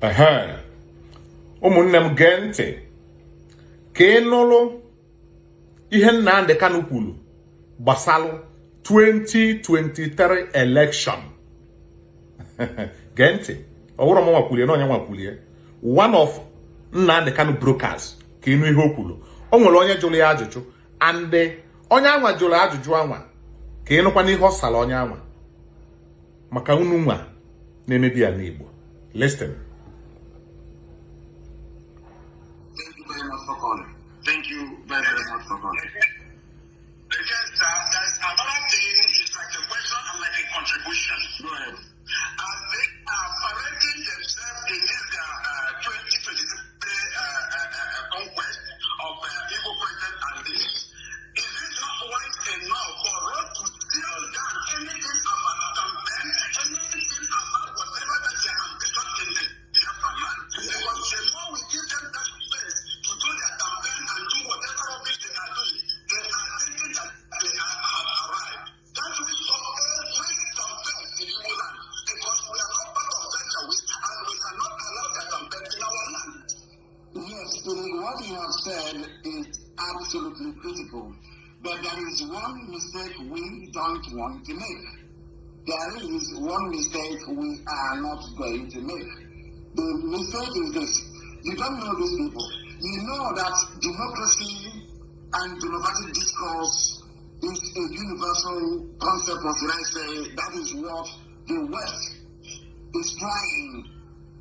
ehe. Ụmụnne m gee ntị. Ka ị nụrụ ihe Nnamdi Kanu kwuru gbasalụ 2023 election. Gee ntị. Ọwụrụ m nwakwulie na onye nwakwulie one of Nnamdi Kanu brokers ka ịnụ ihe o kwuru. O nwere onye jụrụ ya ajụjụ. And onye anwa jụrụ ajụjụ anwa? Ka ịnụkwa n'ihe ọ sara onye anwa. Maka unu nwa na-emebi ya n'Igbo. Listen. Very much for calling. Thank you very, very much for calling. Because uh, another thing, it's like a question and like a contribution. Go ahead. Said is absolutely critical. But there is one mistake we don't want to make. There is one mistake we are not going to make. The mistake is this. You don't know these people. You know that democracy and democratic discourse is a universal concept, or should I say, that is what the West is trying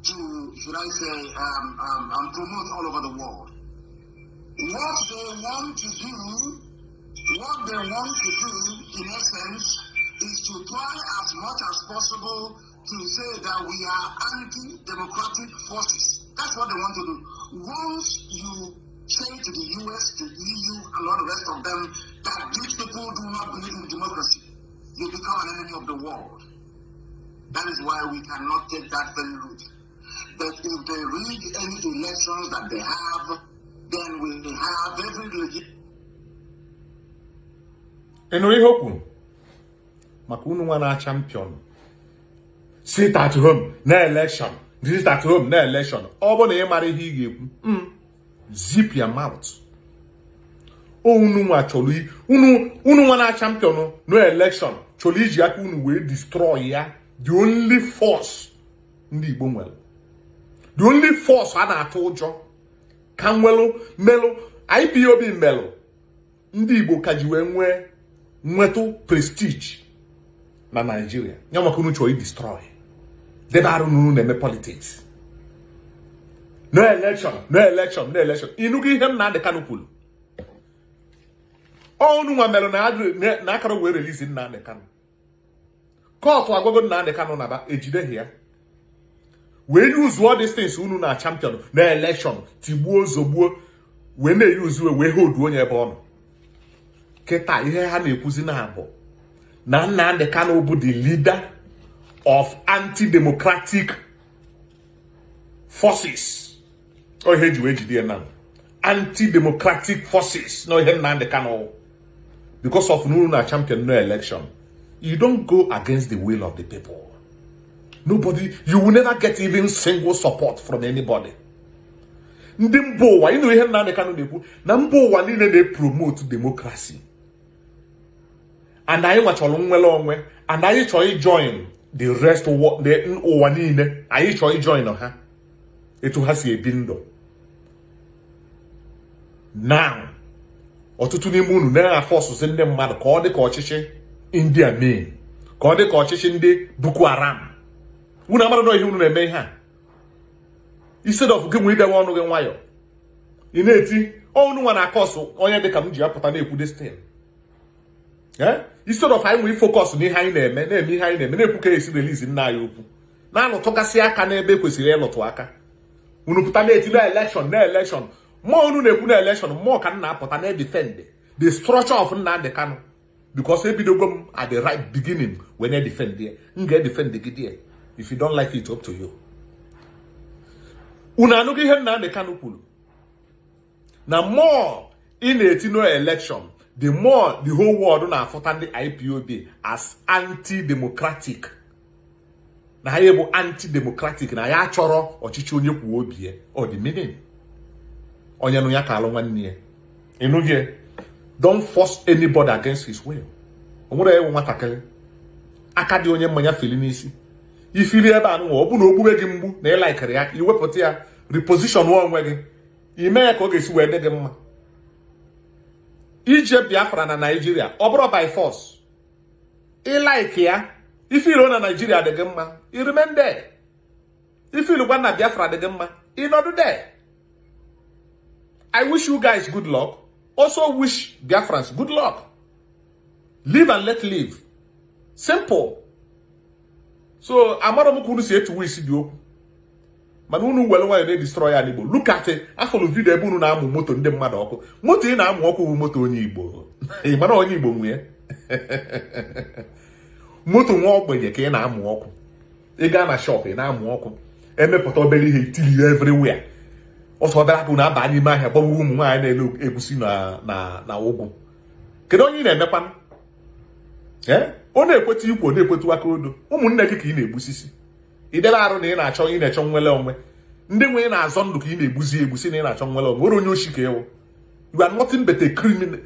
to, should I say, um, um, um, promote all over the world. What they want to do, what they want to do, in essence, is to try as much as possible to say that we are anti-democratic forces. That's what they want to do. Once you say to the US, to EU, and all the rest of them that these people do not believe in democracy, you become an enemy of the world. That is why we cannot take that very route. But if they read any elections that they have, ị nụrụ ihe o kwuru? Maka unu nwa na champion sit at home na election sit na election ọ bụ na ị mara ihe ị ga-ekwu? Mm, zip your unu nwa chọrọ unu nwa na champion na election. Chọrọ iji aka unu wee destroy ya. The only force ndị Igbo nwere. The only force a na-atụ ụjọ. Ka nwelụ melụ IPOB melụ. Ndị Igbo ka ji wee nwee nwetụ prestige na Naịjirịa ya maka unu chọrọ idestroy. Debe arụ na unu na-eme politics. No election no election no election. Ịnụgo ihe Nnamdi Kanu kwuru ọnụ nwa merụ na akara wee release Nnamdi Kanu. Kọtụ agwago Nnamdi Kanu na ba ejideghị ya. Wee these things unu na champion na election tigbuo zogbuo wee na-eyuzu wee hold onye ebe ọ nọ. Kịta ihe ha na-ekwuzi na abụ. Na Nnamdi bụ the leader of anti-democratic forces. Ọ ihe eji wee jide na anti-democratic forces. Na ihe Nnamdi Kanu because of unu na champion no election. You don't go against the will of the people. Nobody you will never get even single support from anybody. Ndị mba ụwa ịnụ ihe Nnamdi Kanu na-ekwu? Na mba ụwa niile na-epromote democracy and anyị nwachọrọ nnwere onwe and anyị chọrọ ijoin the rest ụwa niile. Anyị chọrọ ijoin ha. Etu ha si ebi ndụ. Now ọtụtụ n'ime unu na-afọsụsị ndị mmadụ ka ọ dị ka ọchịchị india mee ka ọ dị ka ọchịchị ndị boko haram. Unu amara na ihe unu na-eme ihe a? Instead gị nwee idewe ọnụ gị nwayọ ị na-eti ọnụ nwa na akọsụ onye dịka m ji apụta na-ekwu destin instead of anyị nwee focus n'ihe anyị na-eme na-eme ihe anyị na-eme na-ekwu ka esi release nna anyị okwu na-alụtụgasị aka n'ebe ekwesịrị ịlụtụ aka. Unu pụta na-eti na election na election. Mmụọ unu na-ekwu na election mmụọ ka m na-apụta na defend the structure of Nnamdi Kanu because ebidogo m at the right beginning when I defend there m ga-edefend gị there. If you don't like it up to you. Unu anụghị ihe Nnamdi Kanu kwuru? Na more ị na-eti election the more the whole world na-afụta ndị IPOB as anti-democratic. Na anyị bụ anti-democratic na ya chọrọ ọchịchị onye kwuo obi ya. Ọ onye nụ ya ka alụ nwanne ya. Ịnụghị don't force anybody against his will. O nwere ewu nwatakịrị. Aka dị onye mmanya feli n'isi. Ifili ebe a nụnwa ọ bụ na ogbube gị mgbu na ịlaikịrị ya iwepụta ya reposition onwe gị. Ime ya ka ọ ga-esi wee dị gị mma. Ije biafra na naijiria ọ bụrụ by force. Ịlaiki ya ifilo na naijiria dị gị mma irimen there. Ifilu gwa na biafra dị gị mma ịnọdụ there. I wish you guys good luck. Also wish biafrans good luck. Live and let live. Simple. So amara m ka unu si etuwe isi dị okwu mana unu were nwanyị na-edestroy ya n'igbo. Look at it. Afọlụ vidio ebe unu na-amụ moto ndị mmadụ ọkụ. Moto ị na-amụ ọkụ bụ moto onye igbo. Mara onye igbo nwee? Moto nwa ogbenye ka ị na-amụ ọkụ. Ị na shop ị na-amụ ọkụ. Emepụta obere ihe itili ya everywhere. Ọsọ obere akụ na-aba n'ime ahịa gbagbuo ụmụ nwaanyị na-ele egusi na ụgwụ kedu onye ị na-emekwanụ? Ee ọ na-ekweta ikwu ọ na-ekwetu aka odo. Ụmụnne gị ka ị na-egbusisi. Idela arụ na ị na-achọ ị na-achọ nwere onwe. Ndị nwe na-azọ ndụ ka ị na-egbuzi egbusi na ị na-achọ nwere onwe. Onye oshi ka ịwụ you are nothing but a criminal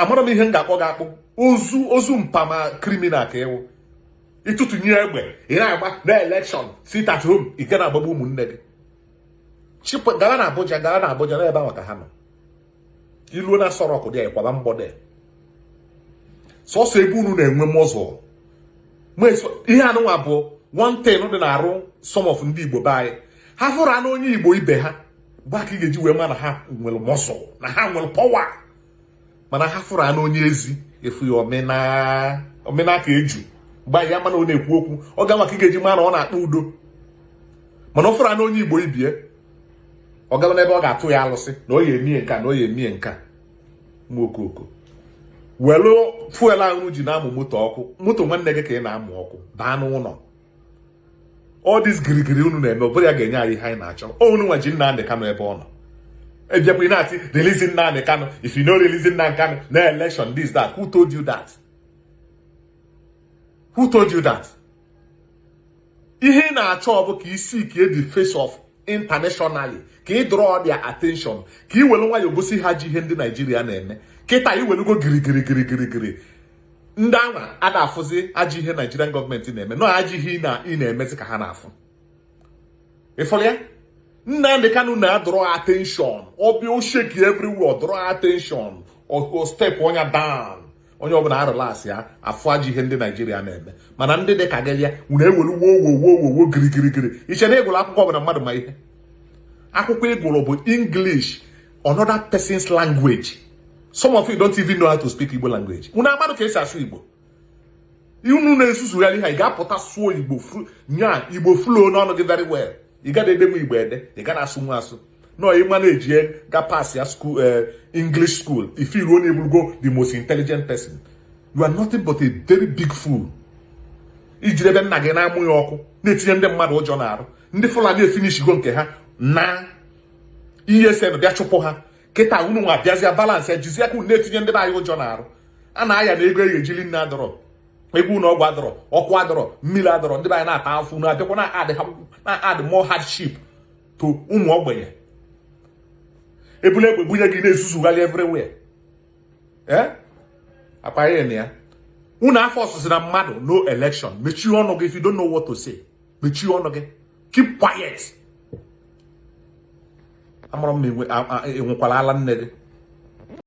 amara m ihe m ga-akpọ gị akpụ. Ozu ozu mpama criminal ka ịwụ ịtụtụnye egbe ị na-agba na elekshọn sit at home ga na-agbagbu ụmụnne gị. Chịpụ gara na Abuja gara na Abuja na ebe ahụ ka ha nọ. Iluo na sọrọkụ dị kwaba mgbọdị sọsọ ebe unu na-enwe mọzụl ihe anụnwa bụ thing dị na-arụ some of ndị igbo be anyị. Ha fụrụ anụ onye igbo ibe ha gba ka ị ga-eji wee ma na ha nwere mọsụl na ha nwere pọwa mana ha fụrụ anụ onye ezi efu ya omena ka eju. Gba ya mana ọ na-ekwu okwu ọ ga maka ị ga-eji ma na ọ na-akpa udo. Mana ọ fụrụ anụ onye igbo ibie ọ gaba n'ebe ọ ga-atụ ya alụsị na ọ ya emie nka na ọ ya emie nka. Nwa okoko welu fuel ahụ ji na-amụ moto ọkụ. Moto nwanne gị ka ị na-amụ ọkụ. Baa n'ụlọ. All this girigiri unu na-eme ọ bụrụ ya ga-enye anyị ihe anyị na-achọ. Unu nwa ji Nnamdị Kanụ ebe ọ nọ. Ebiakwa ị na-atị release Nnamdị Kanụ if you no release Nnamdị Kanụ na election this that. Who told you that? Who told you that? Ihe ị na-achọ ọ bụ ka isi ka the face of internationally ka ị draw their attention ka ị were nwayọọ gosi ha ji ihe ndị Naijiria na-eme. Kịta iwelugo girigirigirigirigiri ndị anwa a na-afụzi ajọ ihe Nigerian gọọmenti na-eme nọ ajọ ihe ị na-emezi ka ha na-afụ. Ịfọrọ ya? Nnamdị Kanụ na-adọrọ attention. Ọbịa osheki everywhere dọrọ attention. O step onye down. Onye ọbụla arụlasị ya afụ ajọ ihe ndị Naijiria na-eme. Mana ndị dị ka gị ya unu ewelu wowowowowo girigirigiri iche na ịgụrụ akwụkwọ ọbụla mmadụ ma ihe? Akwụkwọ ịgụrụ bụ English another person's language. Some of you don't even know how to speak Igbo language. Unu amadụ ka esi asụ Igbo? Unu na-esusugharị ha ị ga-apụta sụọ Igbo nya Igbo flow n'ọnụ gị very well. Ị gaghị edenwe Igbo ede ị gaghị asụ nwa asụ. Nọ ịma na-eji ga pass ya school English school. If you only will go the most intelligent person. You are nothing but a very big fool. Ijiri ebe nna gị na-amụ ya ọkụ na-etinye ndị mmadụ ụjọ na-arụ ndị Fulani efinishigo nke ha na ESN bịa chụpụ ha. Kịta unu nwa bịazịa balansị jizie aka unu na-etinye ndị anyị ụjọ na-arụ. A na-aya na ego eghejili nne adọrọ egwu ụlọ ọgwụ adọrọ ọkụ adọrọ mmiri adọrọ ndị anyị na-ata afụ unu abịakwa na add more hardship to ụmụ ogbenye. Ebule egbe bunye gị na-ezuzugharị everywhere. Ee akpaghị na ya. Unu afọ ọsụsụ na mmadụ no election. Mechie ọnụ gị if you don't know mechie ọnụ gị. Keep quiet. Amara m na enwekwala ala nne gị.